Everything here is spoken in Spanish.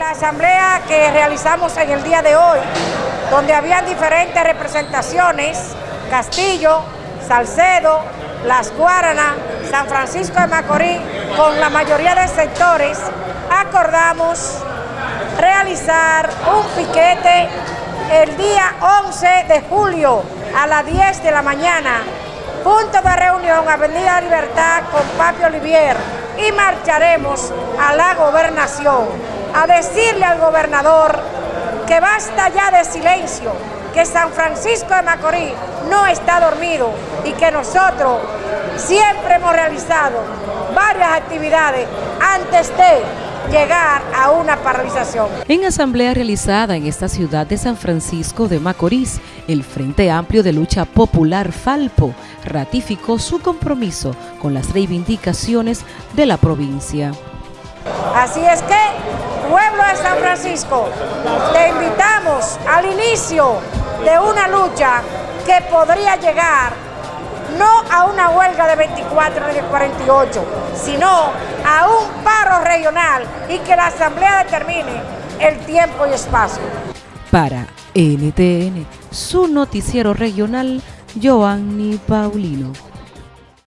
la asamblea que realizamos en el día de hoy, donde habían diferentes representaciones, Castillo, Salcedo, Las Guaranas, San Francisco de Macorís, con la mayoría de sectores, acordamos realizar un piquete el día 11 de julio a las 10 de la mañana, punto de reunión Avenida Libertad con Papi Olivier y marcharemos a la gobernación a decirle al gobernador que basta ya de silencio, que San Francisco de Macorís no está dormido y que nosotros siempre hemos realizado varias actividades antes de llegar a una paralización. En asamblea realizada en esta ciudad de San Francisco de Macorís, el Frente Amplio de Lucha Popular Falpo ratificó su compromiso con las reivindicaciones de la provincia. Así es que, pueblo de San Francisco, te invitamos al inicio de una lucha que podría llegar no a una huelga de 24 ni de 48, sino a un paro regional y que la Asamblea determine el tiempo y espacio. Para NTN, su noticiero regional, Joanny Paulino.